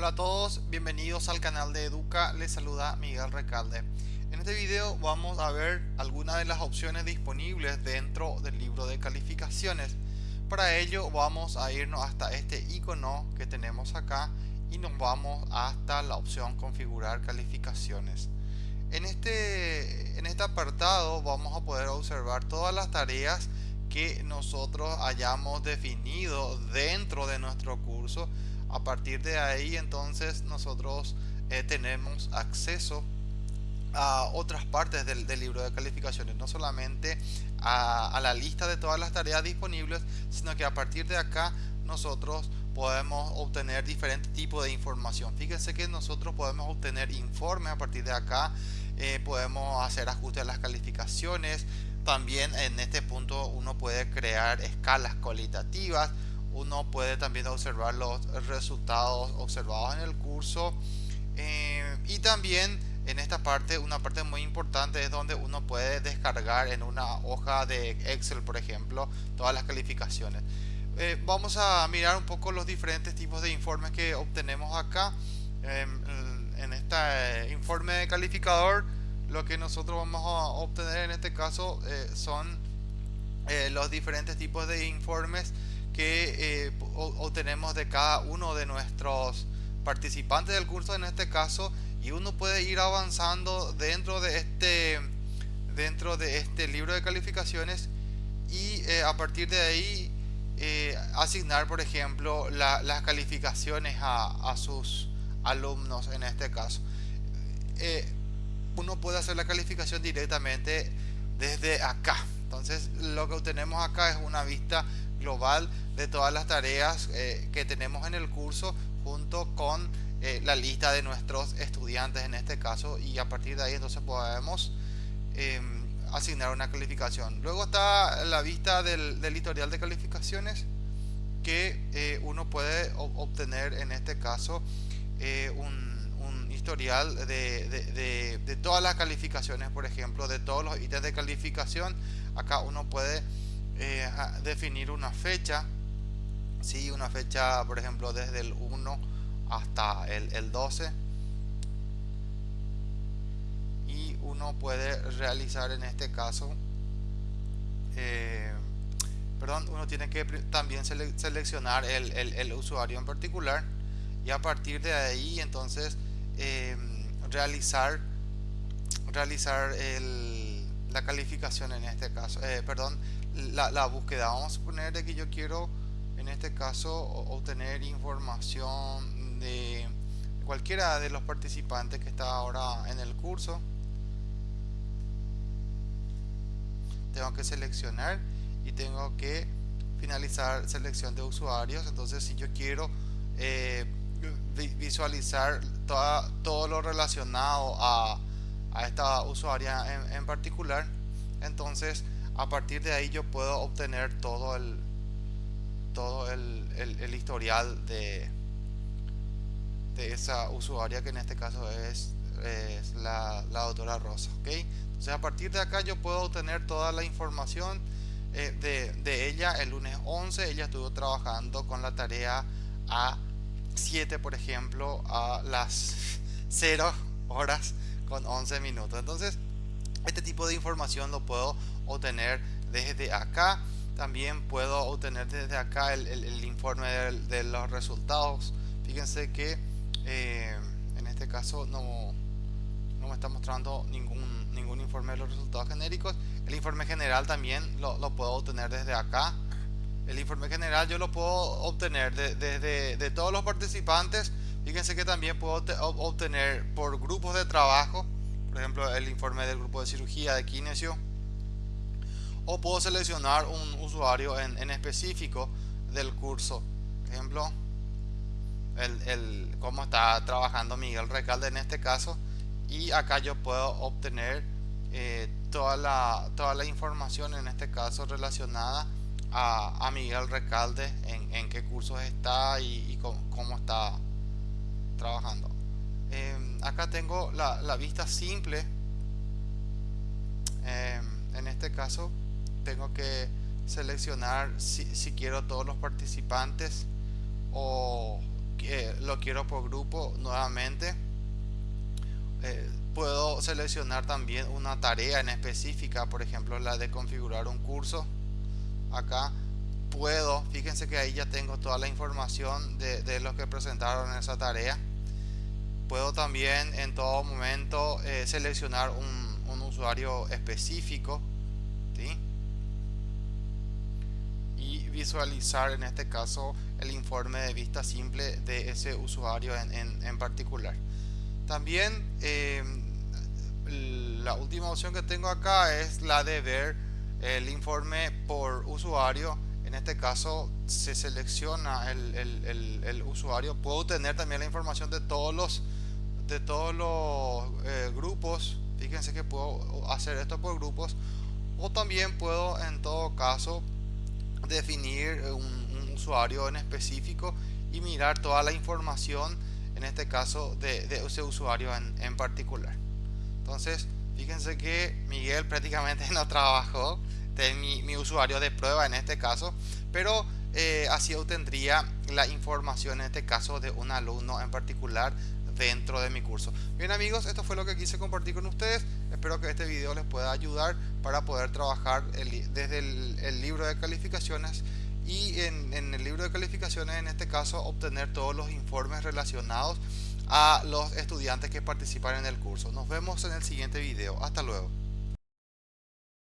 Hola a todos, bienvenidos al canal de Educa, les saluda Miguel Recalde. En este video vamos a ver algunas de las opciones disponibles dentro del libro de calificaciones. Para ello vamos a irnos hasta este icono que tenemos acá y nos vamos hasta la opción configurar calificaciones. En este, en este apartado vamos a poder observar todas las tareas que nosotros hayamos definido dentro de nuestro curso a partir de ahí entonces nosotros eh, tenemos acceso a otras partes del, libro de calificaciones no solamente a, la lista de todas las tareas disponibles sino que a partir de acá nosotros podemos obtener diferentes tipos de información. Fíjense que nosotros podemos obtener informes a partir de acá eh, podemos hacer ajustes a las calificaciones. También en este punto uno puede crear escalas cualitativas uno puede también observar los resultados observados en el curso. Eh, y también en esta parte una parte muy importante es donde uno puede descargar en una hoja de Excel por ejemplo todas las calificaciones. Eh, vamos a mirar un poco los diferentes tipos de informes que obtenemos acá. Em, en este informe de calificador lo que nosotros vamos a obtener en este caso eh, son los diferentes tipos de informes que eh, obtenemos de cada uno de nuestros participantes del curso en este caso y uno puede ir avanzando dentro de este dentro de este libro de calificaciones y eh, a partir de ahí eh, asignar por ejemplo las calificaciones a, a, sus alumnos en este caso. Uno puede hacer la calificación directamente desde acá. Entonces lo que obtenemos acá es una vista global de todas las tareas eh, que tenemos en el curso junto con eh, la lista de nuestros estudiantes en este caso y a partir de ahí entonces podemos em, asignar una calificación. Luego está la vista del, historial de calificaciones que eh, uno puede obtener en este caso un, historial de, de todas las calificaciones por ejemplo de todos los ítems de calificación. Acá uno puede eh, definir una fecha. Si una fecha por ejemplo desde el 1 hasta el, 12 y uno puede realizar en este caso eh, perdón uno tiene que también seleccionar el, usuario en particular. Y a partir de ahí entonces eh, realizar realizar la calificación en este caso perdón la, búsqueda. Vamos a suponer de que yo quiero en este caso obtener información de cualquiera de los participantes que está ahora en el curso. Tengo que seleccionar y tengo que finalizar selección de usuarios. Entonces si yo quiero eh, visualizar toda, todo lo relacionado a, a esta usuaria en, en particular, entonces a partir de ahí yo puedo obtener todo el todo el, el, historial de, de esa usuaria que en este caso es, es la, la, doctora Rosa ok entonces a partir de acá yo puedo obtener toda la información eh, de, de, ella el lunes 11 ella estuvo trabajando con la tarea A7 por ejemplo a las 0 horas con 11 minutos. Entonces este tipo de información lo puedo obtener desde acá. También puedo obtener desde acá el, informe de, los resultados. Fíjense que eh, en este caso no, no me está mostrando ningún, ningún informe de los resultados genéricos. El informe general también lo, puedo obtener desde acá. El informe general yo lo puedo obtener desde de, todos los participantes fíjense que también puedo obtener por grupos de trabajo por ejemplo el informe del grupo de cirugía de kinesio o puedo seleccionar un usuario en, específico del curso. Por ejemplo el, cómo está trabajando Miguel Recalde en este caso y acá yo puedo obtener eh, toda, la, toda la información en este caso relacionada a, Miguel Recalde en, qué cursos está y, cómo, está trabajando. Em, acá tengo la, vista simple. Em, en este caso tengo que seleccionar si, quiero todos los participantes o eh, lo quiero por grupo nuevamente. Eh, puedo seleccionar también una tarea en específica por ejemplo la de configurar un curso. Acá puedo fíjense que ahí ya tengo toda la información de los que presentaron esa tarea puedo también en todo momento eh, seleccionar un, un, usuario específico y visualizar en este caso el informe de vista simple de ese usuario en, en, en particular. También eh, la última opción que tengo acá es la de ver el informe por usuario. En este caso se selecciona el, el, el, usuario. Puedo tener también la información de todos los de todos los eh, grupos fíjense que puedo hacer esto por grupos o también puedo en todo caso definir un, un usuario en específico y mirar toda la información en este caso de, de ese usuario en, en, particular. Entonces fíjense que Miguel prácticamente no trabajó de mi, mi usuario de prueba en este caso pero eh, así obtendría la información en este caso de un alumno en particular dentro de mi curso. Bien amigos, esto fue lo que quise compartir con ustedes. Espero que este video les pueda ayudar para poder trabajar desde el, el, libro de calificaciones y en, en el libro de calificaciones en este caso obtener todos los informes relacionados a los estudiantes que participan en el curso. Nos vemos en el siguiente video. Hasta luego.